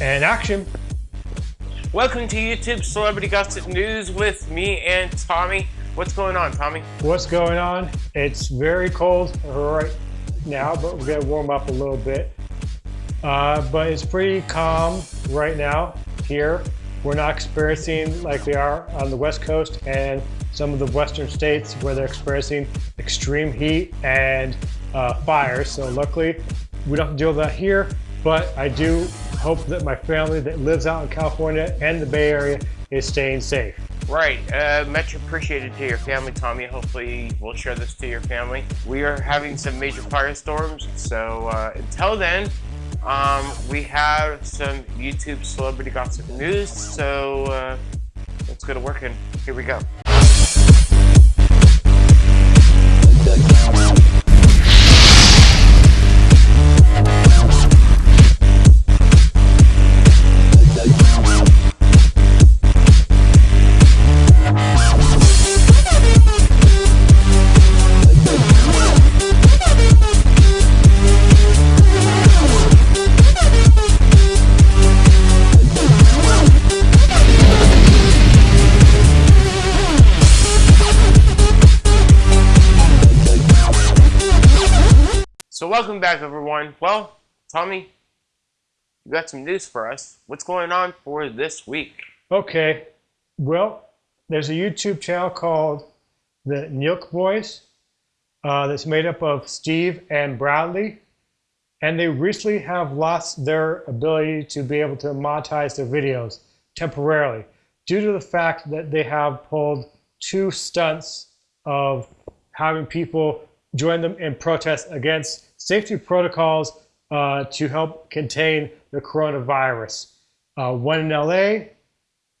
And action. Welcome to YouTube Celebrity Gossip News with me and Tommy. What's going on, Tommy? What's going on? It's very cold right now, but we're gonna warm up a little bit. Uh, but it's pretty calm right now here. We're not experiencing like we are on the West Coast and some of the Western states where they're experiencing extreme heat and uh, fires. So luckily, we don't deal with that here, but I do hope that my family that lives out in California and the Bay Area is staying safe. Right, uh, much appreciated to your family, Tommy. Hopefully we'll share this to your family. We are having some major firestorms, so uh, until then, um, we have some YouTube celebrity gossip news, so uh, let's go to work and here we go. So welcome back everyone. Well, Tommy, you got some news for us. What's going on for this week? Okay, well, there's a YouTube channel called the Nelk Boys uh, that's made up of Steve and Bradley. And they recently have lost their ability to be able to monetize their videos temporarily due to the fact that they have pulled two stunts of having people join them in protest against safety protocols uh, to help contain the coronavirus. Uh, one in LA,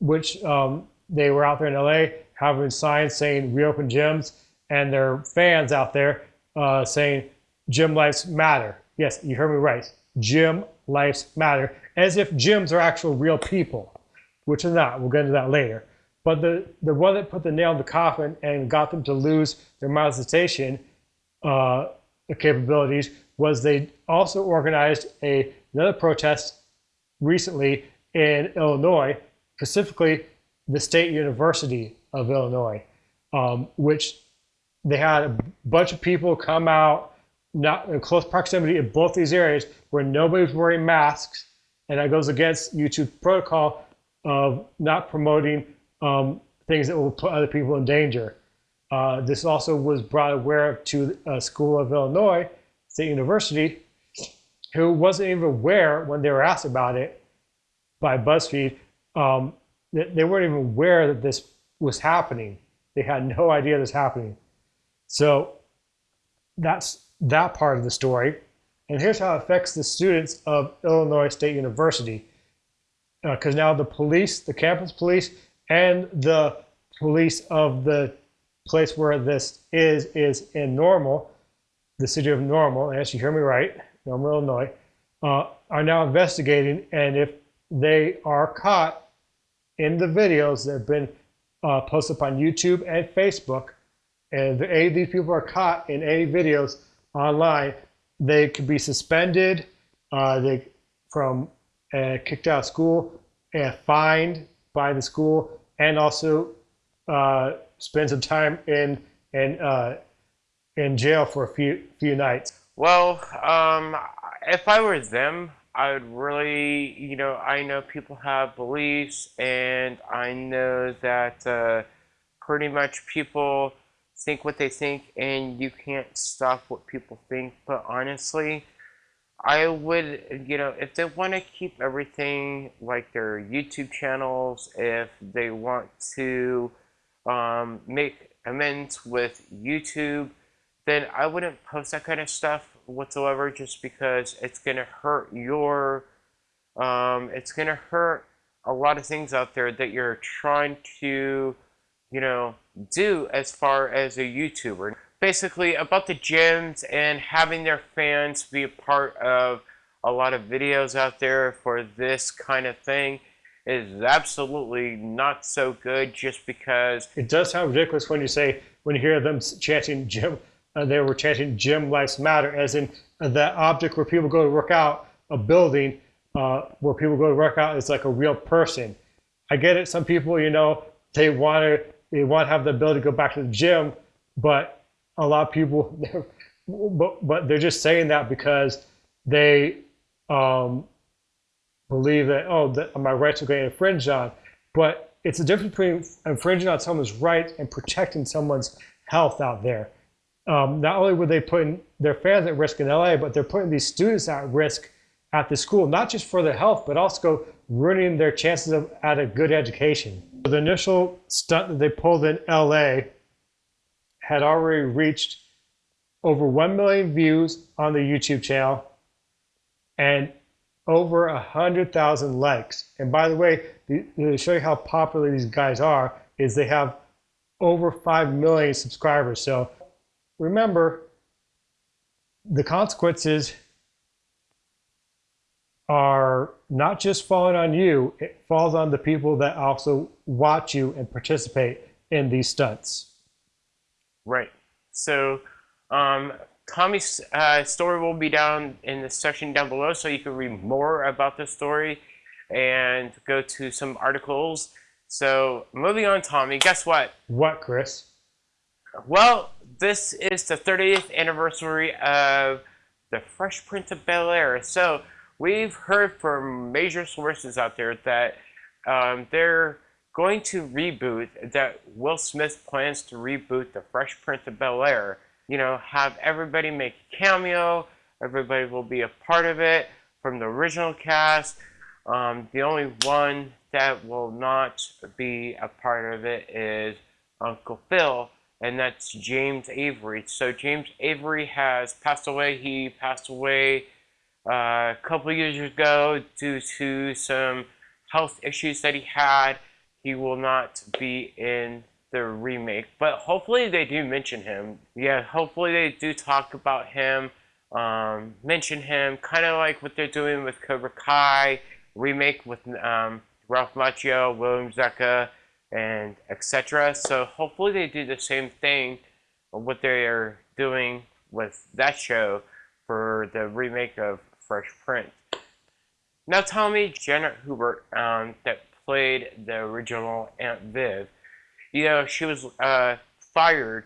which um, they were out there in LA having signs saying reopen gyms, and their fans out there uh, saying gym lives matter. Yes, you heard me right. Gym lives matter, as if gyms are actual real people, which is not. We'll get into that later. But the, the one that put the nail in the coffin and got them to lose their monetization uh, capabilities was they also organized a, another protest recently in Illinois, specifically the State University of Illinois, um, which they had a bunch of people come out not in close proximity in both these areas where nobody was wearing masks, and that goes against YouTube protocol of not promoting um, things that will put other people in danger. Uh, this also was brought aware to a school of Illinois State University, who wasn't even aware when they were asked about it by BuzzFeed. Um, they weren't even aware that this was happening. They had no idea this was happening. So that's that part of the story. And here's how it affects the students of Illinois State University. Because uh, now the police, the campus police, and the police of the place where this is is in Normal, the city of Normal, yes, you hear me right, Normal, Illinois, uh, are now investigating, and if they are caught in the videos that have been uh, posted on YouTube and Facebook, and if any of these people are caught in any videos online, they could be suspended, uh, they from uh, kicked out of school, and fined by the school, and also uh, spend some time in in uh, in jail for a few few nights? Well, um, if I were them, I would really, you know, I know people have beliefs, and I know that uh, pretty much people think what they think, and you can't stop what people think. But honestly, I would, you know, if they want to keep everything like their YouTube channels, if they want to um, make amends with YouTube, then I wouldn't post that kind of stuff whatsoever just because it's going to hurt your, um, it's going to hurt a lot of things out there that you're trying to, you know, do as far as a YouTuber. Basically, about the gyms and having their fans be a part of a lot of videos out there for this kind of thing is absolutely not so good just because it does sound ridiculous when you say when you hear them chanting gym uh, they were chanting gym lives matter as in uh, that object where people go to work out a building uh, where people go to work out is like a real person. I get it. Some people, you know, they want to they want to have the ability to go back to the gym, but a lot of people, but but they're just saying that because they um, believe that oh that my rights are getting infringed on. But it's a difference between infringing on someone's rights and protecting someone's health out there. Um, not only were they putting their fans at risk in LA, but they're putting these students at risk at the school, not just for their health, but also ruining their chances of at a good education. The initial stunt that they pulled in LA had already reached over 1 million views on the YouTube channel and over a 100,000 likes. And by the way, to show you how popular these guys are, is they have over 5 million subscribers. So remember, the consequences are not just falling on you, it falls on the people that also watch you and participate in these stunts. Right. So, um, Tommy's uh, story will be down in the section down below, so you can read more about this story and go to some articles. So, moving on, Tommy, guess what? What, Chris? Well, this is the 30th anniversary of the Fresh Prince of Bel Air. So, we've heard from major sources out there that um, they're going to reboot, that Will Smith plans to reboot the Fresh Prince of Bel Air. You know, have everybody make a cameo, everybody will be a part of it from the original cast. Um, the only one that will not be a part of it is Uncle Phil, and that's James Avery. So James Avery has passed away. He passed away uh, a couple years ago due to some health issues that he had. He will not be in the remake, but hopefully they do mention him. Yeah, hopefully they do talk about him, um, mention him, kind of like what they're doing with Cobra Kai remake with um, Ralph Macchio, William Zabka, and etc. So hopefully they do the same thing, what they are doing with that show for the remake of Fresh Prince. Now tell me, Janet Hubert, um, that played the original Aunt Viv, you know, she was uh, fired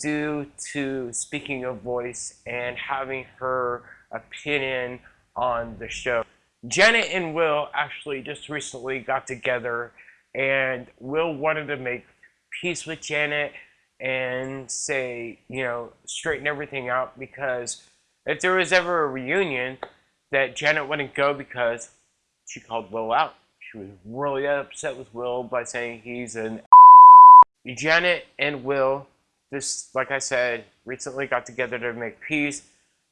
due to speaking of voice and having her opinion on the show. Janet and Will actually just recently got together and Will wanted to make peace with Janet and say, you know, straighten everything out because if there was ever a reunion, that Janet wouldn't go because she called Will out. She was really upset with Will by saying he's an Janet and Will, just like I said, recently got together to make peace,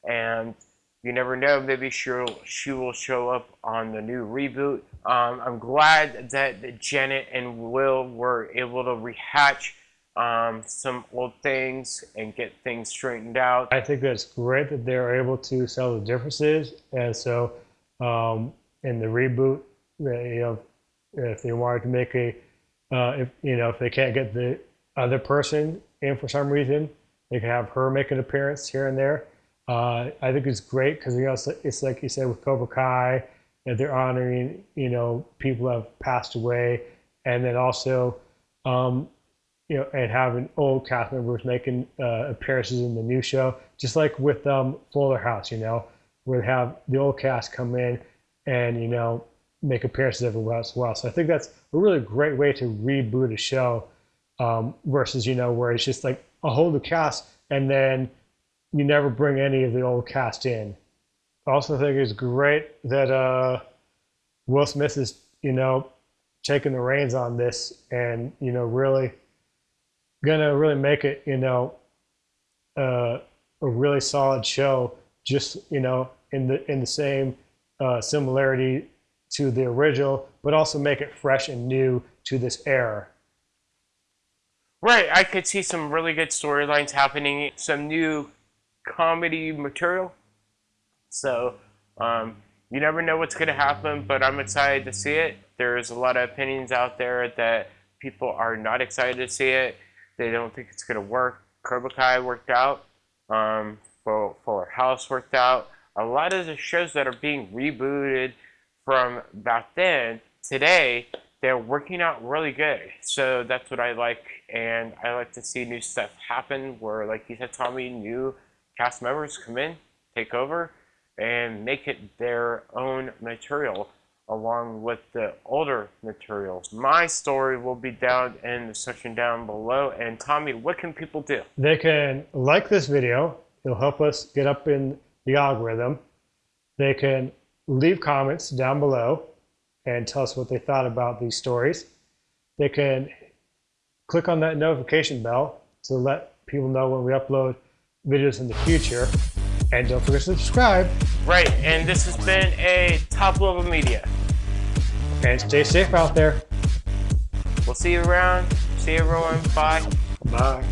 and you never know, maybe she'll she will show up on the new reboot. Um, I'm glad that Janet and Will were able to rehatch um, some old things and get things straightened out. I think that's great that they're able to sell the differences, and so um, in the reboot, you know, if they wanted to make a, uh, if you know, if they can't get the other person in for some reason, they can have her make an appearance here and there. Uh, I think it's great because you know it's, it's, like you said with Cobra Kai, that they're honoring you know people who have passed away, and then also um, you know, and having old cast members making uh, appearances in the new show, just like with um, Fuller House, you know, where they have the old cast come in and you know make appearances everywhere as well. So I think that's a really great way to reboot a show um, versus you know where it's just like a whole new cast and then you never bring any of the old cast in. I also think it's great that uh, Will Smith is you know taking the reins on this and you know really gonna really make it, you know, uh, a really solid show. Just you know, in the in the same uh, similarity to the original, but also make it fresh and new to this era. Right, I could see some really good storylines happening, some new comedy material. So, um, you never know what's going to happen, but I'm excited to see it. There's a lot of opinions out there that people are not excited to see it. They don't think it's going to work. Cobra Kai worked out. Um, Fuller House worked out. A lot of the shows that are being rebooted from back then, today, they're working out really good. So that's what I like, and I like to see new stuff happen where, like you said, Tommy, new cast members come in, take over, and make it their own material along with the older materials. My story will be down in the section down below. And Tommy, what can people do? They can like this video. It'll help us get up in the algorithm. They can leave comments down below and tell us what they thought about these stories. They can click on that notification bell to let people know when we upload videos in the future. And don't forget to subscribe. Right, and this has been a top level media. And stay safe out there. We'll see you around. See you everyone. Bye. Bye.